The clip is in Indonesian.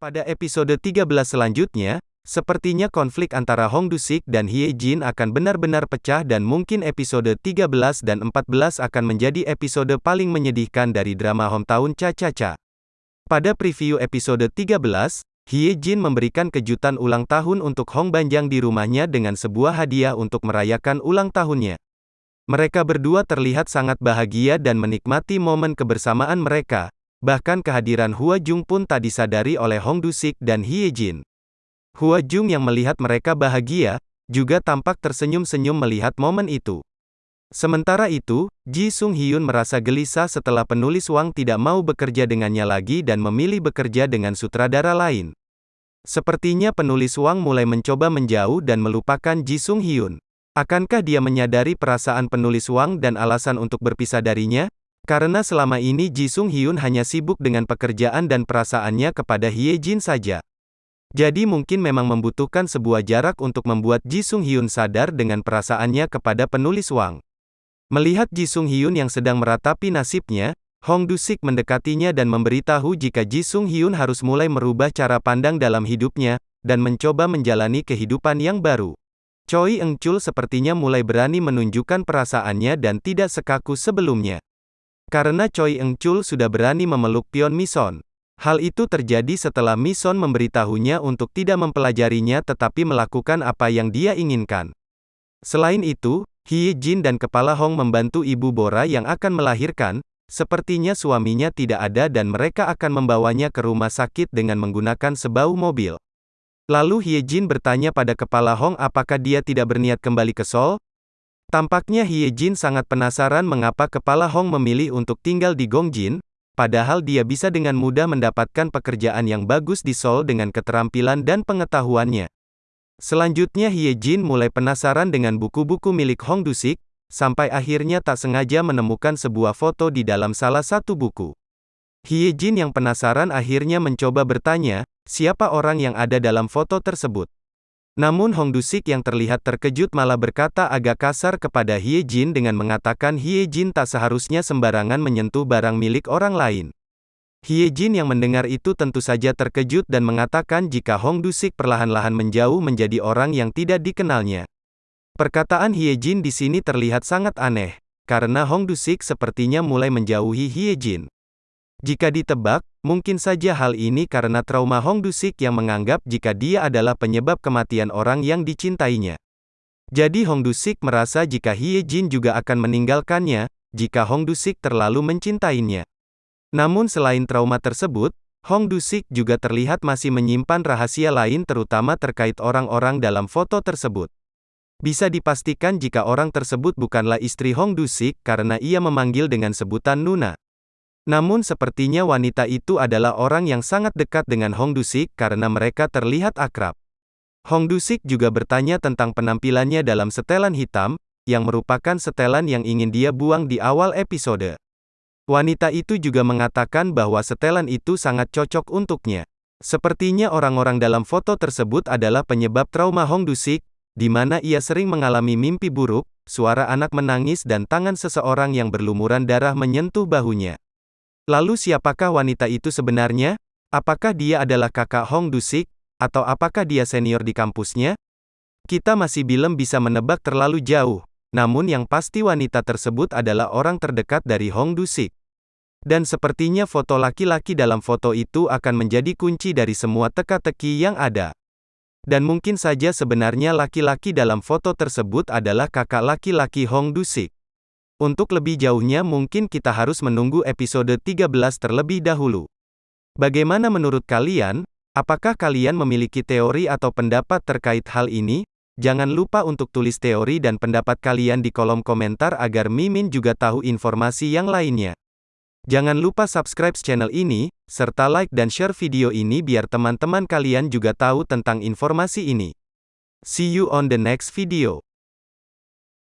Pada episode 13 selanjutnya, sepertinya konflik antara Hong Dusik dan Hye Jin akan benar-benar pecah dan mungkin episode 13 dan 14 akan menjadi episode paling menyedihkan dari drama hometown Cha Cha Cha. Pada preview episode 13, Hye Jin memberikan kejutan ulang tahun untuk Hong Banjang di rumahnya dengan sebuah hadiah untuk merayakan ulang tahunnya. Mereka berdua terlihat sangat bahagia dan menikmati momen kebersamaan mereka, Bahkan kehadiran Hua Jung pun tak disadari oleh Hong Dusik dan Hye Jin. Hua Jung yang melihat mereka bahagia, juga tampak tersenyum-senyum melihat momen itu. Sementara itu, Ji Sung Hyun merasa gelisah setelah penulis Wang tidak mau bekerja dengannya lagi dan memilih bekerja dengan sutradara lain. Sepertinya penulis Wang mulai mencoba menjauh dan melupakan Ji Sung Hyun. Akankah dia menyadari perasaan penulis Wang dan alasan untuk berpisah darinya? Karena selama ini Ji Sung Hyun hanya sibuk dengan pekerjaan dan perasaannya kepada Hye Jin saja. Jadi mungkin memang membutuhkan sebuah jarak untuk membuat Ji Sung Hyun sadar dengan perasaannya kepada penulis Wang. Melihat Ji Sung Hyun yang sedang meratapi nasibnya, Hong Du-sik mendekatinya dan memberitahu jika Ji Sung Hyun harus mulai merubah cara pandang dalam hidupnya, dan mencoba menjalani kehidupan yang baru. Choi Eng-chul sepertinya mulai berani menunjukkan perasaannya dan tidak sekaku sebelumnya. Karena Choi Eng-chul sudah berani memeluk Pion Mison. Hal itu terjadi setelah Mison memberitahunya untuk tidak mempelajarinya tetapi melakukan apa yang dia inginkan. Selain itu, Hye Jin dan Kepala Hong membantu Ibu Bora yang akan melahirkan, sepertinya suaminya tidak ada dan mereka akan membawanya ke rumah sakit dengan menggunakan sebau mobil. Lalu Hye Jin bertanya pada Kepala Hong apakah dia tidak berniat kembali ke Seoul, Tampaknya Hye Jin sangat penasaran mengapa kepala Hong memilih untuk tinggal di Gongjin, padahal dia bisa dengan mudah mendapatkan pekerjaan yang bagus di Seoul dengan keterampilan dan pengetahuannya. Selanjutnya Hye Jin mulai penasaran dengan buku-buku milik Hong Dusik, sampai akhirnya tak sengaja menemukan sebuah foto di dalam salah satu buku. Hye Jin yang penasaran akhirnya mencoba bertanya, siapa orang yang ada dalam foto tersebut. Namun Hong Dusik yang terlihat terkejut malah berkata agak kasar kepada Hye Jin dengan mengatakan Hye Jin tak seharusnya sembarangan menyentuh barang milik orang lain. Hye Jin yang mendengar itu tentu saja terkejut dan mengatakan jika Hong Dusik perlahan-lahan menjauh menjadi orang yang tidak dikenalnya. Perkataan Hye Jin di sini terlihat sangat aneh, karena Hong Dusik sepertinya mulai menjauhi Hye Jin. Jika ditebak, mungkin saja hal ini karena trauma Hong Dusik yang menganggap jika dia adalah penyebab kematian orang yang dicintainya. Jadi Hong Dusik merasa jika Hye Jin juga akan meninggalkannya, jika Hong Dusik terlalu mencintainya. Namun selain trauma tersebut, Hong Dusik juga terlihat masih menyimpan rahasia lain terutama terkait orang-orang dalam foto tersebut. Bisa dipastikan jika orang tersebut bukanlah istri Hong Dusik karena ia memanggil dengan sebutan Nuna. Namun sepertinya wanita itu adalah orang yang sangat dekat dengan Hong Dusik karena mereka terlihat akrab. Hong Dusik juga bertanya tentang penampilannya dalam setelan hitam, yang merupakan setelan yang ingin dia buang di awal episode. Wanita itu juga mengatakan bahwa setelan itu sangat cocok untuknya. Sepertinya orang-orang dalam foto tersebut adalah penyebab trauma Hong Dusik, di mana ia sering mengalami mimpi buruk, suara anak menangis dan tangan seseorang yang berlumuran darah menyentuh bahunya. Lalu siapakah wanita itu sebenarnya? Apakah dia adalah kakak Hong Dusik? Atau apakah dia senior di kampusnya? Kita masih belum bisa menebak terlalu jauh. Namun yang pasti wanita tersebut adalah orang terdekat dari Hong Dusik. Dan sepertinya foto laki-laki dalam foto itu akan menjadi kunci dari semua teka-teki yang ada. Dan mungkin saja sebenarnya laki-laki dalam foto tersebut adalah kakak laki-laki Hong Dusik. Untuk lebih jauhnya mungkin kita harus menunggu episode 13 terlebih dahulu. Bagaimana menurut kalian? Apakah kalian memiliki teori atau pendapat terkait hal ini? Jangan lupa untuk tulis teori dan pendapat kalian di kolom komentar agar Mimin juga tahu informasi yang lainnya. Jangan lupa subscribe channel ini, serta like dan share video ini biar teman-teman kalian juga tahu tentang informasi ini. See you on the next video.